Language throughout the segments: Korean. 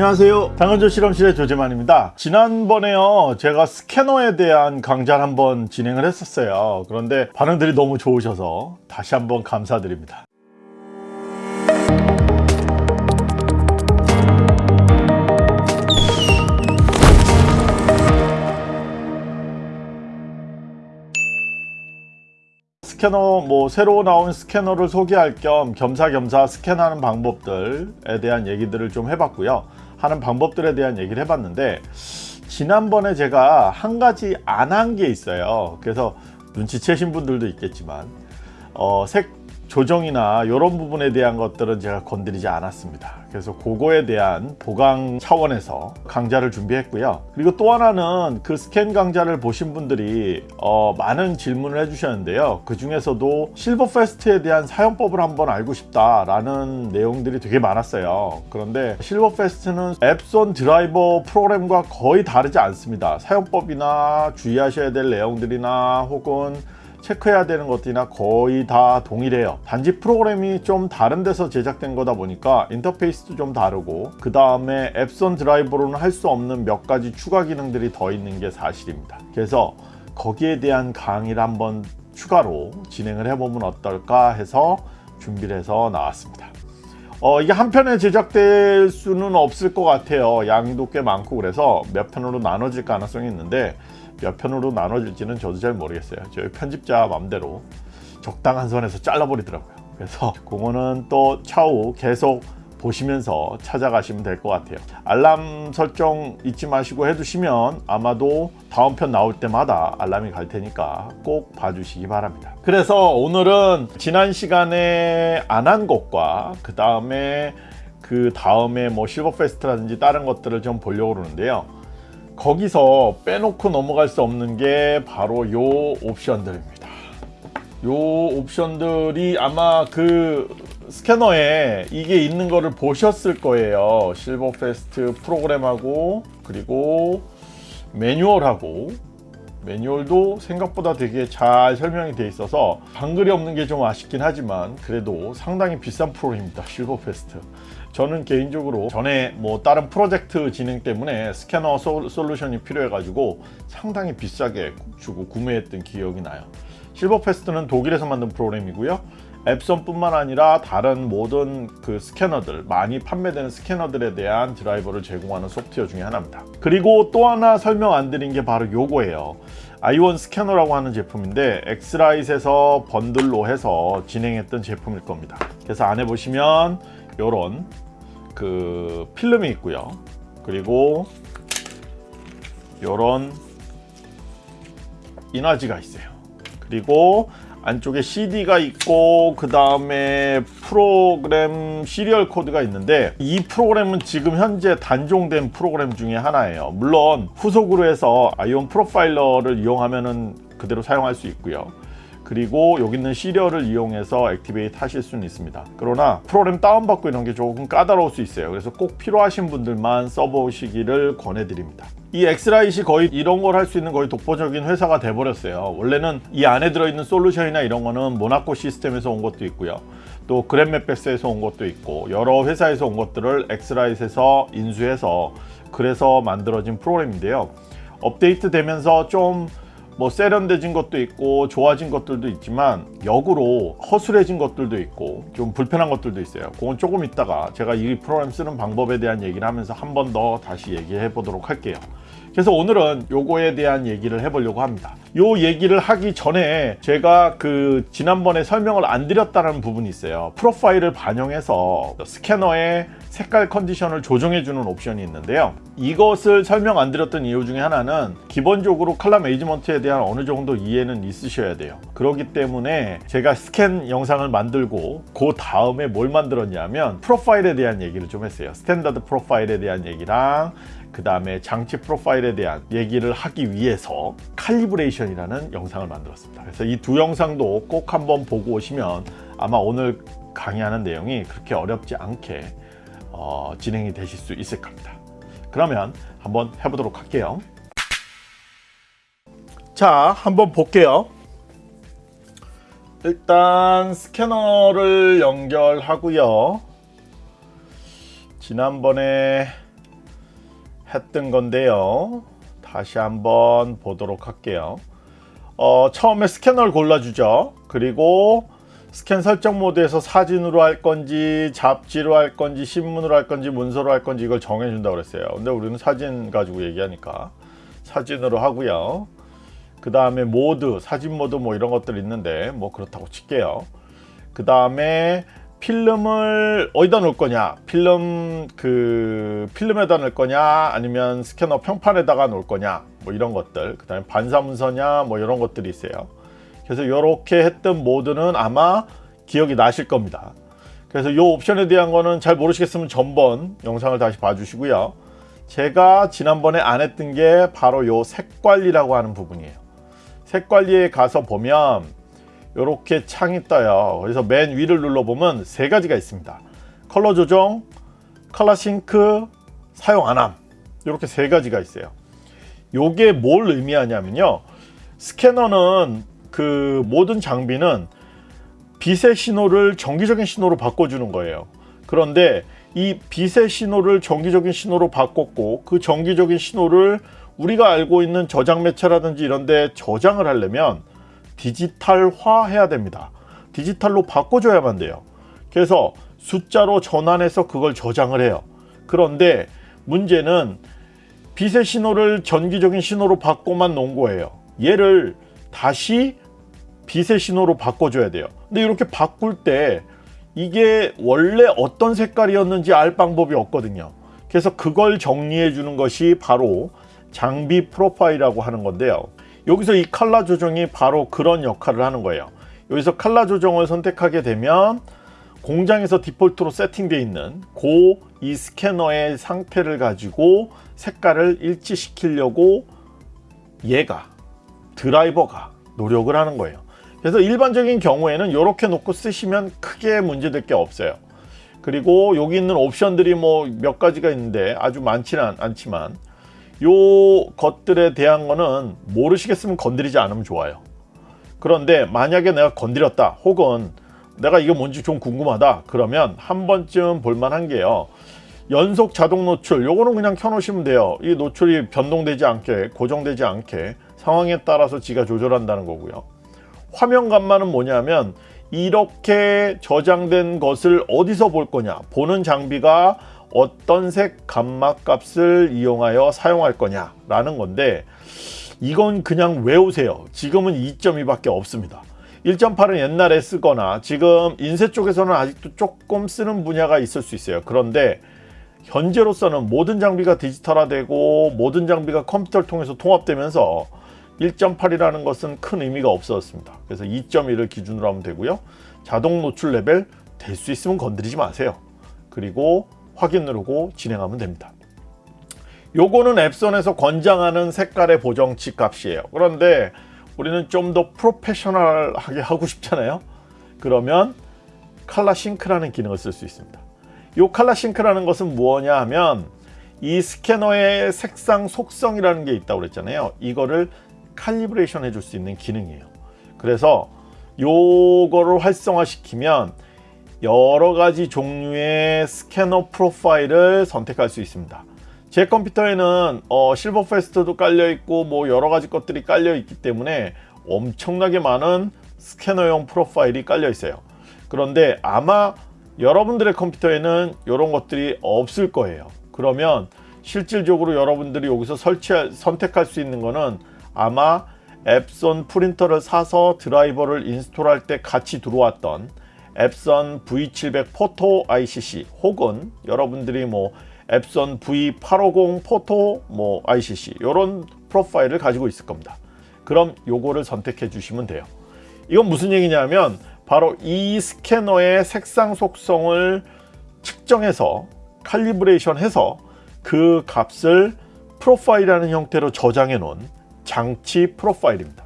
안녕하세요. 당근조 실험실의 조재만입니다. 지난번에요 제가 스캐너에 대한 강좌를 한번 진행을 했었어요. 그런데 반응들이 너무 좋으셔서 다시 한번 감사드립니다. 스캐너 뭐 새로 나온 스캐너를 소개할 겸 겸사겸사 스캔하는 방법들에 대한 얘기들을 좀 해봤고요 하는 방법들에 대한 얘기를 해봤는데 지난번에 제가 한 가지 안 한 게 있어요. 그래서 눈치채신 분들도 있겠지만 어, 색 조정이나 이런 부분에 대한 것들은 제가 건드리지 않았습니다. 그래서 그거에 대한 보강 차원에서 강좌를 준비했고요. 그리고 또 하나는 그 스캔 강좌를 보신 분들이 어, 많은 질문을 해주셨는데요. 그 중에서도 SilverFast에 대한 사용법을 한번 알고 싶다 라는 내용들이 되게 많았어요. 그런데 SilverFast는 엡손 드라이버 프로그램과 거의 다르지 않습니다. 사용법이나 주의하셔야 될 내용들이나 혹은 체크해야 되는 것들이나 거의 다 동일해요. 단지 프로그램이 좀 다른 데서 제작된 거다 보니까 인터페이스도 좀 다르고 그 다음에 앱선 드라이버로는 할 수 없는 몇 가지 추가 기능들이 더 있는 게 사실입니다. 그래서 거기에 대한 강의를 한번 추가로 진행을 해보면 어떨까 해서 준비를 해서 나왔습니다. 어, 이게 한 편에 제작될 수는 없을 것 같아요. 양도 꽤 많고 그래서 몇 편으로 나눠질 가능성이 있는데 몇 편으로 나눠질지는 저도 잘 모르겠어요. 저희 편집자 맘대로 적당한 선에서 잘라버리더라고요. 그래서 그거는 또 차후 계속 보시면서 찾아가시면 될 것 같아요. 알람 설정 잊지 마시고 해두시면 아마도 다음 편 나올 때마다 알람이 갈 테니까 꼭 봐주시기 바랍니다. 그래서 오늘은 지난 시간에 안 한 것과 그 다음에 그 다음에 뭐 실버 페스트라든지 다른 것들을 좀 보려고 그러는데요 거기서 빼놓고 넘어갈 수 없는 게 바로 요 옵션들입니다. 요 옵션들이 아마 그 스캐너에 이게 있는 거를 보셨을 거예요. SilverFast 프로그램하고 그리고 매뉴얼하고. 매뉴얼도 생각보다 되게 잘 설명이 돼 있어서 한글이 없는 게 좀 아쉽긴 하지만 그래도 상당히 비싼 프로그램입니다. SilverFast 저는 개인적으로 전에 뭐 다른 프로젝트 진행 때문에 스캐너 솔루션이 필요해 가지고 상당히 비싸게 주고 구매했던 기억이 나요. SilverFast는 독일에서 만든 프로그램이고요. 엡손 뿐만 아니라 다른 모든 그 스캐너들 많이 판매되는 스캐너들에 대한 드라이버를 제공하는 소프트웨어 중에 하나입니다. 그리고 또 하나 설명 안 드린 게 바로 요거예요. i1 스캐너라고 하는 제품인데 X-Rite에서 번들로 해서 진행했던 제품일 겁니다. 그래서 안에 보시면 요런 그 필름이 있고요. 그리고 요런 인화지가 있어요. 그리고 안쪽에 CD가 있고 그 다음에 프로그램 시리얼 코드가 있는데 이 프로그램은 지금 현재 단종된 프로그램 중에 하나예요. 물론 후속으로 해서 아이온 프로파일러를 이용하면 그대로 사용할 수 있고요 그리고 여기 있는 serial을 이용해서 activate 하실 수는 있습니다. 그러나 프로그램 다운받고 이런 게 조금 까다로울 수 있어요. 그래서 꼭 필요하신 분들만 써보시기를 권해드립니다. 이 엑스라이시 거의 이런 걸 할 수 있는 거의 독보적인 회사가 돼버렸어요. 원래는 이 안에 들어있는 솔루션이나 이런 거는 모나코 시스템에서 온 것도 있고요. 또 GretagMacbeth에서 온 것도 있고 여러 회사에서 온 것들을 X-Rite에서 인수해서 그래서 만들어진 프로그램인데요. 업데이트 되면서 좀 뭐 세련돼진 것도 있고 좋아진 것들도 있지만 역으로 허술해진 것들도 있고 좀 불편한 것들도 있어요. 그건 조금 있다가 제가 이 프로그램 쓰는 방법에 대한 얘기를 하면서 한 번 더 다시 얘기해 보도록 할게요. 그래서 오늘은 요거에 대한 얘기를 해보려고 합니다. 요 얘기를 하기 전에 제가 그 지난번에 설명을 안 드렸다는 부분이 있어요. 프로파일을 반영해서 스캐너의 색깔 컨디션을 조정해 주는 옵션이 있는데요. 이것을 설명 안 드렸던 이유 중에 하나는 기본적으로 color management에 대한 어느 정도 이해는 있으셔야 돼요. 그렇기 때문에 제가 스캔 영상을 만들고 그 다음에 뭘 만들었냐면 프로파일에 대한 얘기를 좀 했어요. standard 프로파일에 대한 얘기랑 그 다음에 장치 프로파일에 대한 얘기를 하기 위해서 칼리브레이션이라는 영상을 만들었습니다. 그래서 이 두 영상도 꼭 한번 보고 오시면 아마 오늘 강의하는 내용이 그렇게 어렵지 않게 어, 진행이 되실 수 있을 겁니다 그러면 한번 해보도록 할게요 자 한번 볼게요 일단 스캐너를 연결하고요 지난번에 했던 건데요. 다시 한번 보도록 할게요. 어, 처음에 스캐너를 골라주죠. 그리고 스캔 설정 모드에서 사진으로 할 건지 잡지로 할 건지 신문으로 할 건지 문서로 할 건지 이걸 정해준다고 그랬어요. 근데 우리는 사진 가지고 얘기하니까 사진으로 하고요. 그 다음에 모드, 사진 모드 뭐 이런 것들 있는데 뭐 그렇다고 칠게요. 그 다음에 필름을 어디다 놓을 거냐 필름 그 필름에다 넣을 거냐 아니면 스캐너 평판에다가 놓을 거냐 뭐 이런 것들 그 다음에 반사문서냐 뭐 이런 것들이 있어요 그래서 이렇게 했던 모드는 아마 기억이 나실 겁니다. 그래서 이 옵션에 대한 거는 잘 모르시겠으면 전번 영상을 다시 봐주시고요. 제가 지난번에 안 했던 게 바로 요 색관리라고 하는 부분이에요. 색관리에 가서 보면 이렇게 창이 떠요. 그래서 맨 위를 눌러보면 세 가지가 있습니다. 컬러 조정 컬러 싱크 사용 안함. 이렇게 세 가지가 있어요. 요게 뭘 의미하냐면요. 스캐너는 그 모든 장비는 빛의 신호를 정기적인 신호로 바꿔주는 거예요 그런데 이 빛의 신호를 정기적인 신호로 바꿨고 그 정기적인 신호를 우리가 알고 있는 저장 매체라든지 이런 데 저장을 하려면 디지털화 해야 됩니다. 디지털로 바꿔줘야만 돼요. 그래서 숫자로 전환해서 그걸 저장을 해요. 그런데 문제는 빛의 신호를 전기적인 신호로 바꿔만 놓은 거예요. 얘를 다시 빛의 신호로 바꿔줘야 돼요. 근데 이렇게 바꿀 때 이게 원래 어떤 색깔이었는지 알 방법이 없거든요. 그래서 그걸 정리해 주는 것이 바로 장비 프로파일이라고 하는 건데요. 여기서 이 칼라 조정이 바로 그런 역할을 하는 거예요 여기서 칼라 조정을 선택하게 되면 공장에서 디폴트로 세팅되어 있는 고 이 스캐너의 상태를 가지고 색깔을 일치시키려고 얘가 드라이버가 노력을 하는 거예요 그래서 일반적인 경우에는 이렇게 놓고 쓰시면 크게 문제될 게 없어요. 그리고 여기 있는 옵션들이 뭐 몇 가지가 있는데 아주 많지는 않지만 요 것들에 대한 거는 모르시겠으면 건드리지 않으면 좋아요. 그런데 만약에 내가 건드렸다 혹은 내가 이게 뭔지 좀 궁금하다 그러면 한 번쯤 볼만한 게요. 연속 자동 노출 요거는 그냥 켜 놓으시면 돼요. 이 노출이 변동되지 않게 고정되지 않게 상황에 따라서 지가 조절한다는 거고요 화면감만은 뭐냐면 이렇게 저장된 것을 어디서 볼 거냐 보는 장비가 어떤 색 감마 값을 이용하여 사용할 거냐 라는 건데 이건 그냥 외우세요. 지금은 2.2밖에 없습니다. 1.8은 옛날에 쓰거나 지금 인쇄 쪽에서는 아직도 조금 쓰는 분야가 있을 수 있어요. 그런데 현재로서는 모든 장비가 디지털화되고 모든 장비가 컴퓨터를 통해서 통합되면서 1.8이라는 것은 큰 의미가 없었습니다 그래서 2.1을 기준으로 하면 되고요 자동 노출 레벨 될 수 있으면 건드리지 마세요 그리고 확인 누르고 진행하면 됩니다. 요거는 엡손에서 권장하는 색깔의 보정치 값이에요. 그런데 우리는 좀 더 프로페셔널하게 하고 싶잖아요. 그러면 칼라 싱크라는 기능을 쓸 수 있습니다. 이 칼라 싱크라는 것은 무엇냐 하면 이 스캐너의 색상 속성이라는 게 있다고 그랬잖아요. 이거를 칼리브레이션 해줄 수 있는 기능이에요. 그래서 요거를 활성화시키면 여러 가지 종류의 스캐너 프로파일을 선택할 수 있습니다. 제 컴퓨터에는 어, 실버 페스트도 깔려 있고 뭐 여러 가지 것들이 깔려 있기 때문에 엄청나게 많은 스캐너용 프로파일이 깔려 있어요. 그런데 아마 여러분들의 컴퓨터에는 이런 것들이 없을 거예요. 그러면 실질적으로 여러분들이 여기서 설치 선택할 수 있는 거는 아마 앱손 프린터를 사서 드라이버를 인스톨할 때 같이 들어왔던 앱선 V700 포토 ICC 혹은 여러분들이 뭐 앱선 V850 포토 뭐 ICC 이런 프로파일을 가지고 있을 겁니다. 그럼 요거를 선택해 주시면 돼요. 이건 무슨 얘기냐면 바로 이 스캐너의 색상 속성을 측정해서 칼리브레이션 해서 그 값을 프로파일이라는 형태로 저장해 놓은 장치 프로파일입니다.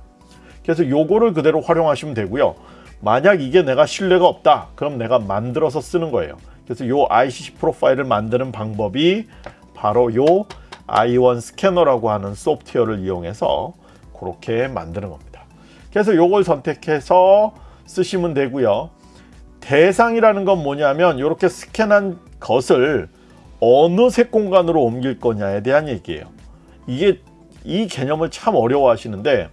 그래서 요거를 그대로 활용하시면 되고요. 만약 이게 내가 신뢰가 없다 그럼 내가 만들어서 쓰는 거예요 그래서 요 ICC 프로파일을 만드는 방법이 바로 요 i1 스캐너라고 하는 소프트웨어를 이용해서 그렇게 만드는 겁니다 그래서 요걸 선택해서 쓰시면 되고요 대상이라는 건 뭐냐면 이렇게 스캔한 것을 어느 색 공간으로 옮길 거냐에 대한 얘기예요. 이게 이 개념을 참 어려워하시는데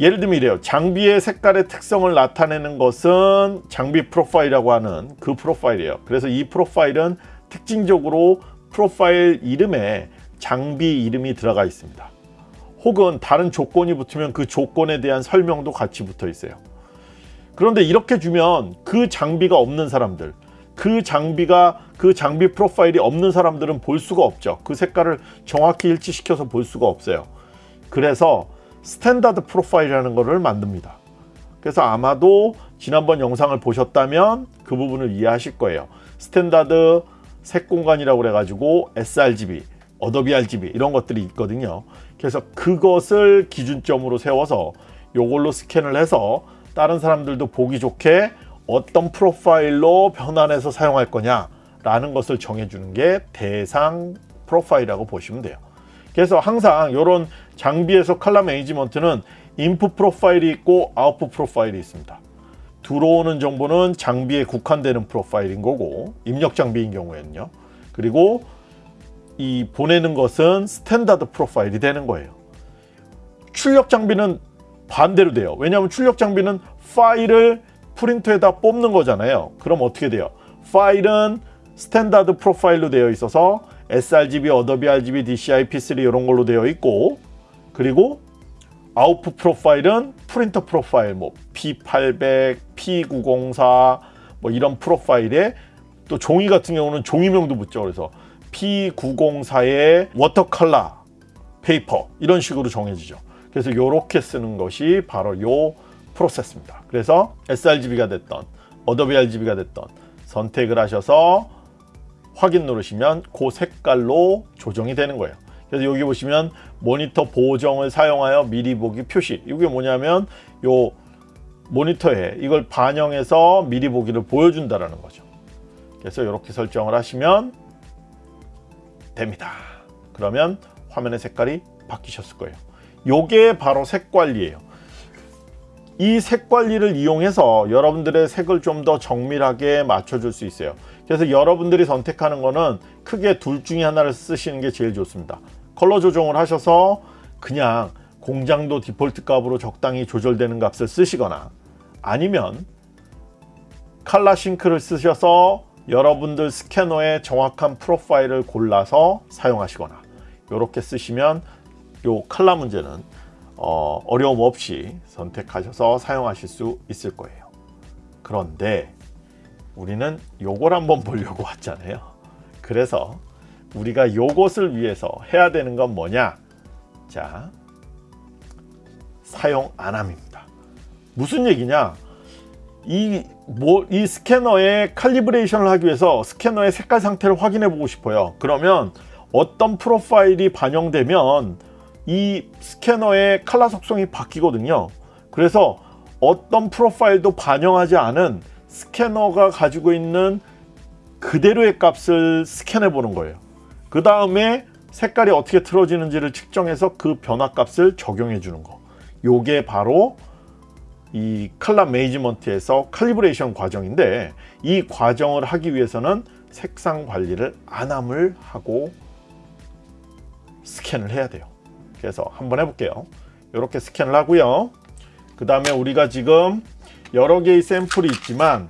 예를 들면 이래요. 장비의 색깔의 특성을 나타내는 것은 장비 프로파일이라고 하는 그 프로파일이에요. 그래서 이 프로파일은 특징적으로 프로파일 이름에 장비 이름이 들어가 있습니다. 혹은 다른 조건이 붙으면 그 조건에 대한 설명도 같이 붙어 있어요. 그런데 이렇게 주면 그 장비가 없는 사람들, 그 장비가 그 장비 프로파일이 없는 사람들은 볼 수가 없죠. 그 색깔을 정확히 일치시켜서 볼 수가 없어요. 그래서 standard 프로파일이라는 것을 만듭니다. 그래서 아마도 지난번 영상을 보셨다면 그 부분을 이해하실 거예요. standard 색 공간이라고 그래가지고 sRGB, Adobe RGB 이런 것들이 있거든요. 그래서 그것을 기준점으로 세워서 이걸로 스캔을 해서 다른 사람들도 보기 좋게 어떤 프로파일로 변환해서 사용할 거냐 라는 것을 정해주는 게 대상 프로파일이라고 보시면 돼요. 그래서 항상 이런 장비에서 color management는 인풋 프로파일이 있고 아웃풋 프로파일이 있습니다. 들어오는 정보는 장비에 국한되는 profile인 거고 입력 장비인 경우에는요. 그리고 이 보내는 것은 standard profile이 되는 거예요. 출력 장비는 반대로 돼요. 왜냐하면 출력 장비는 파일을 프린터에다 뽑는 거잖아요. 그럼 어떻게 돼요? 파일은 standard profile로 되어 있어서 sRGB, Adobe RGB, DCI, P3 이런 걸로 되어 있고 그리고 output profile은 프린터 profile 뭐 P800, P904 뭐 이런 profile에 또 종이 같은 경우는 종이명도 붙죠. 그래서 P904의 water color paper 이런 식으로 정해지죠. 그래서 이렇게 쓰는 것이 바로 요 프로세스입니다. 그래서 sRGB가 됐던 Adobe RGB가 됐던 선택을 하셔서 확인 누르시면 그 색깔로 조정이 되는 거예요. 그래서 여기 보시면 모니터 보정을 사용하여 미리 보기 표시 이게 뭐냐면 요 모니터에 이걸 반영해서 미리 보기를 보여준다라는 거죠. 그래서 이렇게 설정을 하시면 됩니다. 그러면 화면의 색깔이 바뀌셨을 거예요. 요게 바로 색 관리예요. 이 색 관리를 이용해서 여러분들의 색을 좀 더 정밀하게 맞춰줄 수 있어요. 그래서 여러분들이 선택하는 거는 크게 둘 중에 하나를 쓰시는 게 제일 좋습니다. 컬러 조정을 하셔서 그냥 공장도 디폴트 값으로 적당히 조절되는 값을 쓰시거나 아니면 칼라 싱크를 쓰셔서 여러분들 스캐너의 정확한 프로파일을 골라서 사용하시거나 이렇게 쓰시면 요 칼라 문제는 어, 어려움 없이 선택하셔서 사용하실 수 있을 거예요. 그런데 우리는 요걸 한번 보려고 왔잖아요. 그래서 우리가 요것을 위해서 해야 되는 건 뭐냐? 자, 사용 안함입니다. 무슨 얘기냐? 이, 뭐, 이 스캐너의 칼리브레이션을 하기 위해서 스캐너의 색깔 상태를 확인해 보고 싶어요. 그러면 어떤 프로파일이 반영되면 이 스캐너의 칼라 속성이 바뀌거든요. 그래서 어떤 프로파일도 반영하지 않은 스캐너가 가지고 있는 그대로의 값을 스캔해 보는 거예요. 그 다음에 색깔이 어떻게 틀어지는지를 측정해서 그 변화 값을 적용해 주는 거. 요게 바로 이 칼라 매니지먼트에서 칼리브레이션 과정인데 이 과정을 하기 위해서는 색상 관리를 안함을 하고 스캔을 해야 돼요. 그래서 한번 해볼게요. 이렇게 스캔을 하고요. 그 다음에 우리가 지금 여러 개의 샘플이 있지만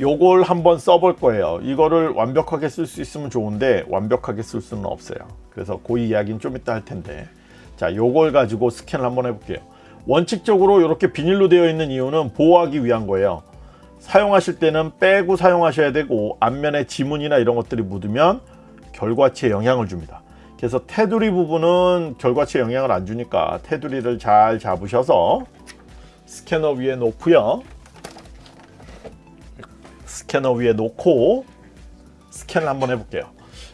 요걸 한번 써볼 거예요. 이거를 완벽하게 쓸 수 있으면 좋은데 완벽하게 쓸 수는 없어요. 그래서 그 이야기는 좀 이따 할 텐데 자 요걸 가지고 스캔을 한번 해볼게요. 원칙적으로 이렇게 비닐로 되어 있는 이유는 보호하기 위한 거예요. 사용하실 때는 빼고 사용하셔야 되고 앞면에 지문이나 이런 것들이 묻으면 결과치에 영향을 줍니다. 그래서 테두리 부분은 결과치에 영향을 안 주니까 테두리를 잘 잡으셔서 스캐너 위에 놓고요. 스캐너 위에 놓고 스캔을 한번 해볼게요.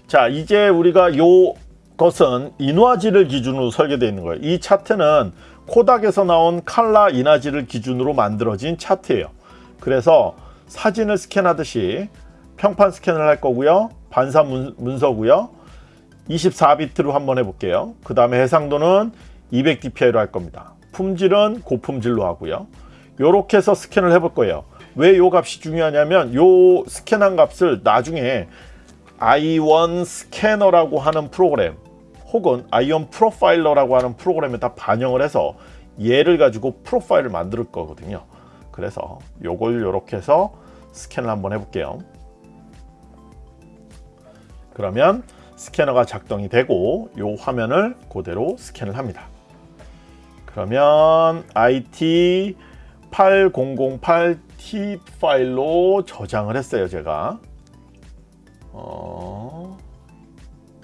자 이제 우리가 요 것은 인화지를 기준으로 설계되어 있는 거예요. 이 차트는 코닥에서 나온 칼라 인화지를 기준으로 만들어진 차트예요. 그래서 사진을 스캔하듯이 평판 스캔을 할 거고요. 반사 문, 문서고요. 24비트로 한번 해볼게요. 그 다음에 해상도는 200dpi로 할 겁니다. 품질은 고품질로 하고요. 이렇게 해서 스캔을 해볼 거예요. 왜이 값이 중요하냐면 이 스캔한 값을 나중에 i1 스캐너라고 하는 프로그램 혹은 i1 프로파일러라고 하는 프로그램에 다 반영을 해서 얘를 가지고 프로파일을 만들 거거든요. 그래서 요걸 이렇게 해서 스캔을 한번 해볼게요. 그러면 스캐너가 작동이 되고 요 화면을 그대로 스캔을 합니다. 그러면 IT 8008T 파일로 저장을 했어요 제가. 어,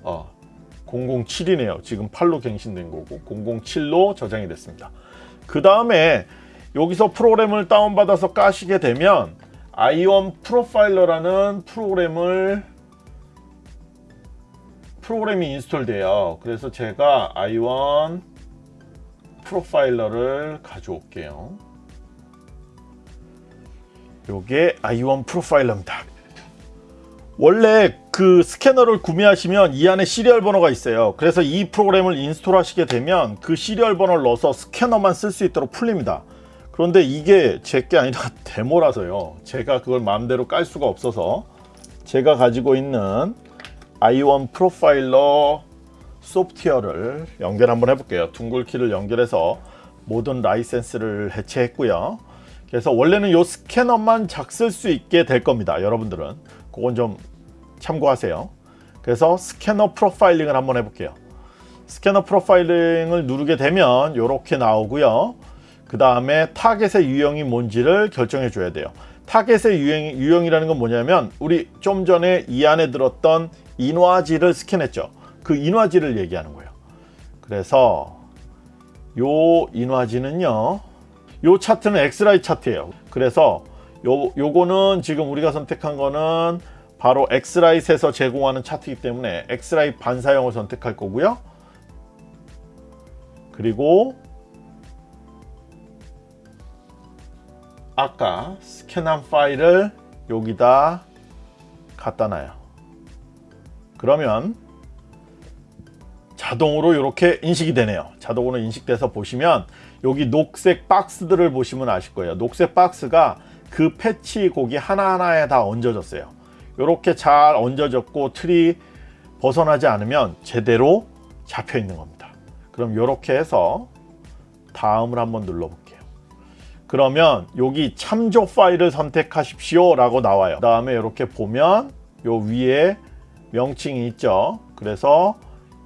어 007이네요. 지금 8로 갱신된 거고 007로 저장이 됐습니다. 그 다음에 여기서 프로그램을 다운받아서 까시게 되면 i1 프로파일러라는 프로그램을 프로그램이 인스톨돼요. 그래서 제가 i1 프로파일러를 가져올게요. 요게 i1 프로파일러입니다. 원래 그 스캐너를 구매하시면 이 안에 serial 번호가 있어요. 그래서 이 프로그램을 install 하시게 되면 그 serial 번호를 넣어서 스캐너만 쓸 수 있도록 풀립니다. 그런데 이게 제 게 아니라 데모라서요. 제가 그걸 마음대로 깔 수가 없어서 제가 가지고 있는 i1 Profiler 소프트웨어를 연결 한번 해볼게요. dongle키를 연결해서 모든 라이센스를 해제했고요. 그래서 원래는 이 스캐너만 작 쓸 수 있게 될 겁니다 여러분들은. 그건 좀 참고하세요. 그래서 스캐너 profiling을 한번 해볼게요. 스캐너 profiling을 누르게 되면 이렇게 나오고요. 그 다음에 타겟의 유형이 뭔지를 결정해 줘야 돼요. 타겟의 유형, 유형이라는 건 뭐냐면 우리 좀 전에 이 안에 들었던 인화지를 스캔했죠. 그 인화지를 얘기하는 거예요. 그래서 요 인화지는요 요 차트는 엑스라이 차트예요. 그래서 요, 요거는 지금 우리가 선택한 거는 바로 X-Rite에서 제공하는 차트이기 때문에 X-Rite 반사형을 선택할 거고요. 그리고 아까 스캔한 파일을 여기다 갖다 놔요 그러면 자동으로 이렇게 인식이 되네요. 자동으로 인식돼서 보시면 여기 녹색 박스들을 보시면 아실 거예요. 녹색 박스가 그 패치 곡이 하나하나에 다 얹어졌어요. 이렇게 잘 얹어졌고 틀이 벗어나지 않으면 제대로 잡혀 있는 겁니다. 그럼 이렇게 해서 다음을 한번 눌러 볼게요. 그러면 여기 참조 파일을 선택하십시오 라고 나와요. 그 다음에 이렇게 보면 요 위에 명칭이 있죠. 그래서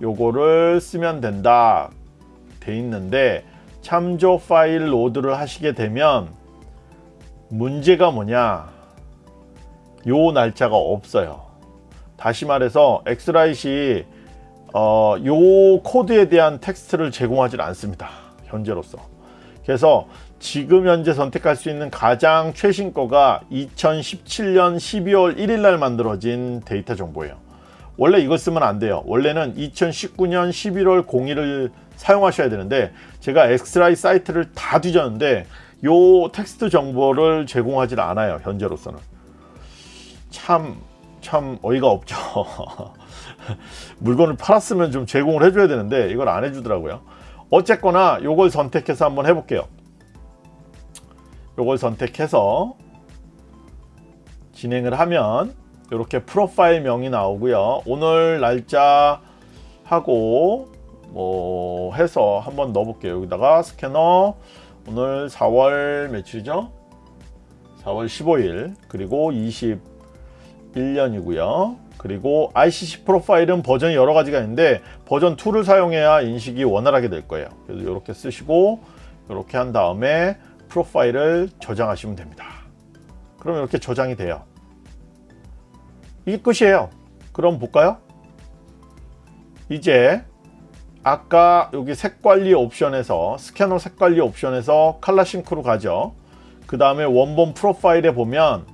요거를 쓰면 된다. 돼 있는데 참조 파일 load를 하시게 되면 문제가 뭐냐? 요 날짜가 없어요. 다시 말해서 엑스라이시 어, 요 코드에 대한 텍스트를 제공하지 않습니다. 현재로서. 그래서 지금 현재 선택할 수 있는 가장 최신 거가 2017년 12월 1일 날 만들어진 데이터 정보예요 원래 이걸 쓰면 안 돼요. 원래는 2019년 11월 0일을 사용하셔야 되는데 제가 엑스라이 사이트를 다 뒤졌는데 요 텍스트 정보를 제공하지 않아요 현재로서는. 참참 어이가 없죠. 물건을 팔았으면 좀 제공을 해줘야 되는데 이걸 안 해주더라고요. 어쨌거나 요걸 선택해서 한번 해볼게요. 요걸 선택해서 진행을 하면 이렇게 프로파일 명이 나오고요. 오늘 날짜 하고 뭐 해서 한번 넣어 볼게요. 여기다가 스캐너 오늘 4월 며칠이죠? 4월 15일 그리고 21년이고요. 그리고 ICC 프로파일은 버전이 여러 가지가 있는데 버전 2를 사용해야 인식이 원활하게 될 거예요. 그래서 이렇게 쓰시고 이렇게 한 다음에 프로파일을 저장하시면 됩니다. 그럼 이렇게 저장이 돼요 이게 끝이에요. 그럼 볼까요? 이제 아까 여기 색관리 옵션에서 스캐너 색관리 옵션에서 칼라 싱크로 가죠. 그 다음에 원본 프로파일에 보면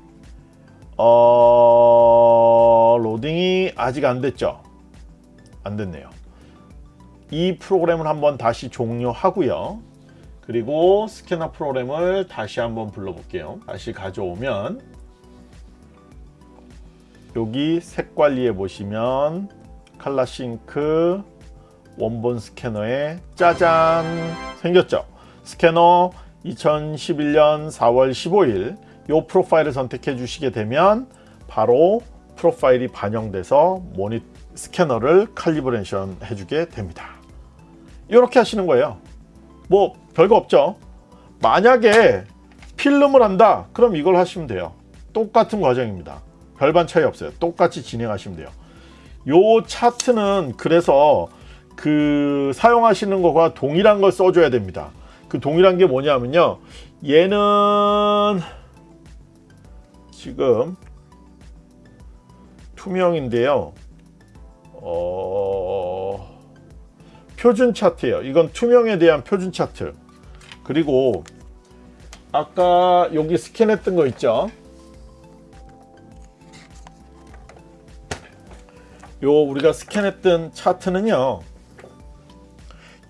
어... 로딩이 아직 안 됐죠? 안 됐네요. 이 프로그램을 한번 다시 종료하고요. 그리고 스캐너 프로그램을 다시 한번 불러볼게요. 다시 가져오면 여기 색 관리에 보시면 칼라 싱크 원본 스캐너에 짜잔 생겼죠 스캐너 2011년 4월 15일 이 프로파일을 선택해 주시게 되면 바로 프로파일이 반영돼서 모니 스캐너를 칼리브레이션 해주게 됩니다. 이렇게 하시는 거예요. 뭐 별거 없죠. 만약에 필름을 한다 그럼 이걸 하시면 돼요. 똑같은 과정입니다. 별반 차이 없어요. 똑같이 진행하시면 돼요. 요 차트는 그래서 그 사용하시는 거가 동일한 걸 써줘야 됩니다. 그 동일한 게 뭐냐면요. 얘는 지금 투명인데요. 어... 표준 차트예요. 이건 투명에 대한 표준 차트. 그리고 아까 여기 스캔했던 거 있죠? 요 우리가 스캔했던 차트는요.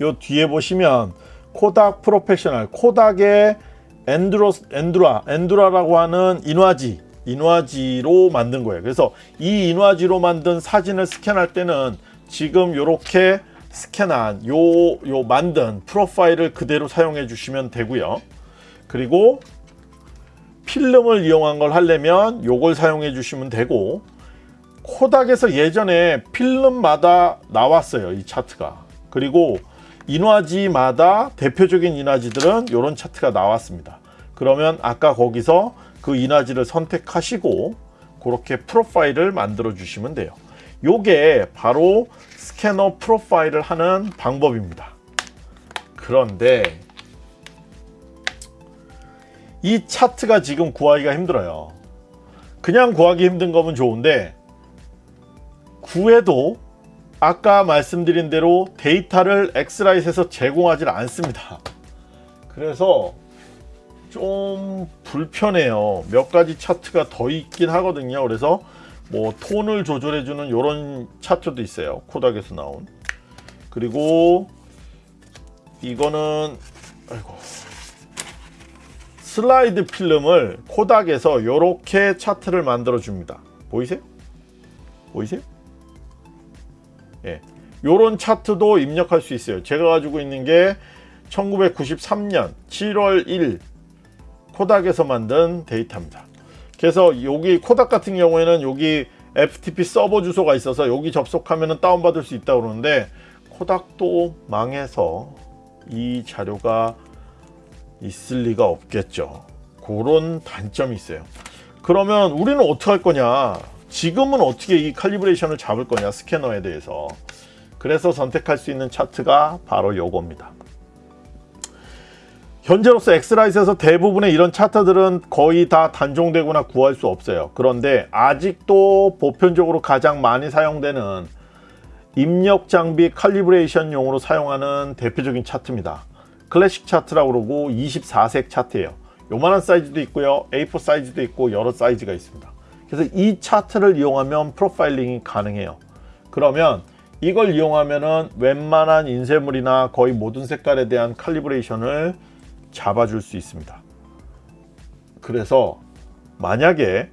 요 뒤에 보시면 코닥 프로페셔널 코닥의 Endura Endura Endura라고 하는 인화지 인화지로 만든 거예요. 그래서 이 인화지로 만든 사진을 스캔할 때는 지금 이렇게 스캔한 요, 요 만든 profile을 그대로 사용해 주시면 되고요. 그리고 필름을 이용한 걸 하려면 요걸 사용해 주시면 되고 코닥에서 예전에 필름마다 나왔어요. 이 차트가. 그리고 인화지마다 대표적인 인화지들은 이런 차트가 나왔습니다. 그러면 아까 거기서 그 인화지를 선택하시고 그렇게 프로파일을 만들어 주시면 돼요. 요게 바로 스캐너 프로파일을 하는 방법입니다. 그런데 이 차트가 지금 구하기가 힘들어요. 그냥 구하기 힘든 거면 좋은데 구해도 아까 말씀드린 대로 데이터를 엑스라이트에서 제공하지 않습니다. 그래서 좀 불편해요. 몇 가지 차트가 더 있긴 하거든요. 그래서 뭐 톤을 조절해주는 이런 차트도 있어요. 코닥에서 나온. 그리고 이거는 아이고 슬라이드 필름을 코닥에서 이렇게 차트를 만들어 줍니다. 보이세요? 보이세요? 예. 요런 차트도 입력할 수 있어요. 제가 가지고 있는 게 1993년 7월 1일 코닥에서 만든 데이터입니다. 그래서 여기 코닥 같은 경우에는 여기 FTP 서버 주소가 있어서 여기 접속하면 다운받을 수 있다고 그러는데 코닥도 망해서 이 자료가 있을 리가 없겠죠. 그런 단점이 있어요. 그러면 우리는 어떻게 할 거냐? 지금은 어떻게 이 칼리브레이션을 잡을 거냐 스캐너에 대해서. 그래서 선택할 수 있는 차트가 바로 요겁니다. 현재로서 엑스라이트에서 대부분의 이런 차트들은 거의 다 단종되거나 구할 수 없어요. 그런데 아직도 보편적으로 가장 많이 사용되는 입력 장비 칼리브레이션용으로 사용하는 대표적인 차트입니다. 클래식 차트라고 그러고 24색 차트예요. 요만한 사이즈도 있고요. A4 사이즈도 있고 여러 사이즈가 있습니다 그래서 이 차트를 이용하면 프로파일링이 가능해요. 그러면 이걸 이용하면은 웬만한 인쇄물이나 거의 모든 색깔에 대한 칼리브레이션을 잡아줄 수 있습니다. 그래서 만약에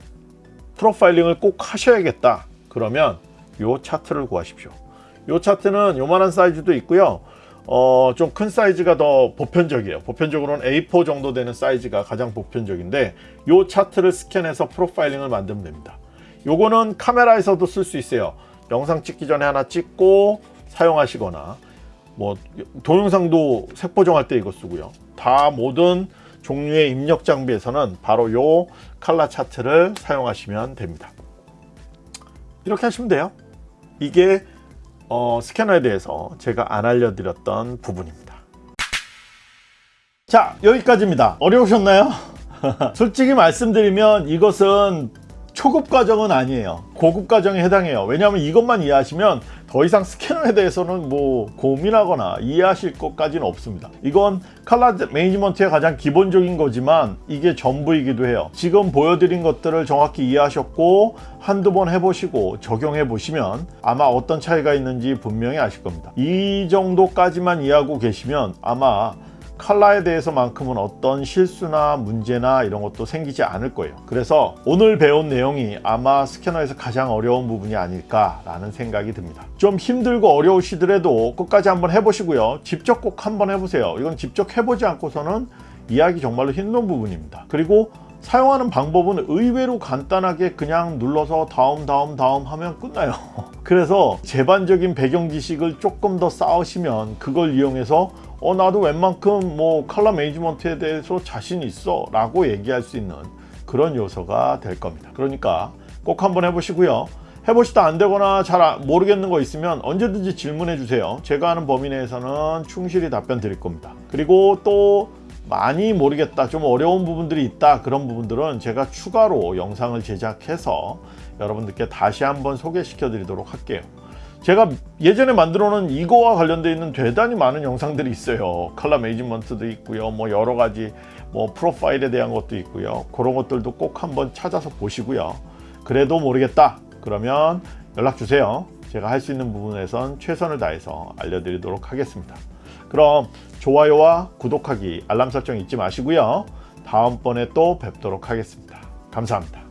프로파일링을 꼭 하셔야겠다 그러면 이 차트를 구하십시오. 이 차트는 요만한 사이즈도 있고요. 어, 좀 큰 사이즈가 더 보편적이에요. 보편적으로는 A4 정도 되는 사이즈가 가장 보편적인데 이 차트를 스캔해서 프로파일링을 만들면 됩니다. 요거는 카메라에서도 쓸 수 있어요. 영상 찍기 전에 하나 찍고 사용하시거나 뭐 동영상도 색보정할 때 이거 쓰고요. 다 모든 종류의 입력 장비에서는 바로 요 칼라 차트를 사용하시면 됩니다. 이렇게 하시면 돼요. 이게 어, 스캐너에 대해서 제가 안 알려드렸던 부분입니다. 자 여기까지입니다. 어려우셨나요? 솔직히 말씀드리면 이것은 초급 과정은 아니에요. 고급 과정에 해당해요. 왜냐하면 이것만 이해하시면 더 이상 스캐너에 대해서는 뭐 고민하거나 이해하실 것까지는 없습니다. 이건 칼라 매니지먼트의 가장 기본적인 거지만 이게 전부이기도 해요. 지금 보여드린 것들을 정확히 이해하셨고 한두 번 해보시고 적용해 보시면 아마 어떤 차이가 있는지 분명히 아실 겁니다. 이 정도까지만 이해하고 계시면 아마 칼라에 대해서만큼은 어떤 실수나 문제나 이런 것도 생기지 않을 거예요. 그래서 오늘 배운 내용이 아마 스캐너에서 가장 어려운 부분이 아닐까 라는 생각이 듭니다. 좀 힘들고 어려우시더라도 끝까지 한번 해보시고요. 직접 꼭 한번 해보세요. 이건 직접 해보지 않고서는 이해하기 정말로 힘든 부분입니다. 그리고 사용하는 방법은 의외로 간단하게 그냥 눌러서 다음 다음 다음 하면 끝나요. 그래서 제반적인 배경 지식을 조금 더 쌓으시면 그걸 이용해서 어 나도 웬만큼 뭐 컬러 매니지먼트에 대해서 자신 있어 라고 얘기할 수 있는 그런 요소가 될 겁니다. 그러니까 꼭 한번 해보시고요. 해보시다 안 되거나 잘 아- 모르겠는 거 있으면 언제든지 질문해 주세요. 제가 하는 범위 내에서는 충실히 답변 드릴 겁니다. 그리고 또 많이 모르겠다 좀 어려운 부분들이 있다 그런 부분들은 제가 추가로 영상을 제작해서 여러분들께 다시 한번 소개시켜 드리도록 할게요 제가 예전에 만들어 놓은 이거와 관련되어 있는 대단히 많은 영상들이 있어요. 컬러 매니지먼트도 있고요. 뭐 여러 가지 뭐 프로파일에 대한 것도 있고요. 그런 것들도 꼭 한번 찾아서 보시고요. 그래도 모르겠다. 그러면 연락 주세요. 제가 할 수 있는 부분에선 최선을 다해서 알려드리도록 하겠습니다. 그럼 좋아요와 구독하기 알람 설정 잊지 마시고요. 다음번에 또 뵙도록 하겠습니다. 감사합니다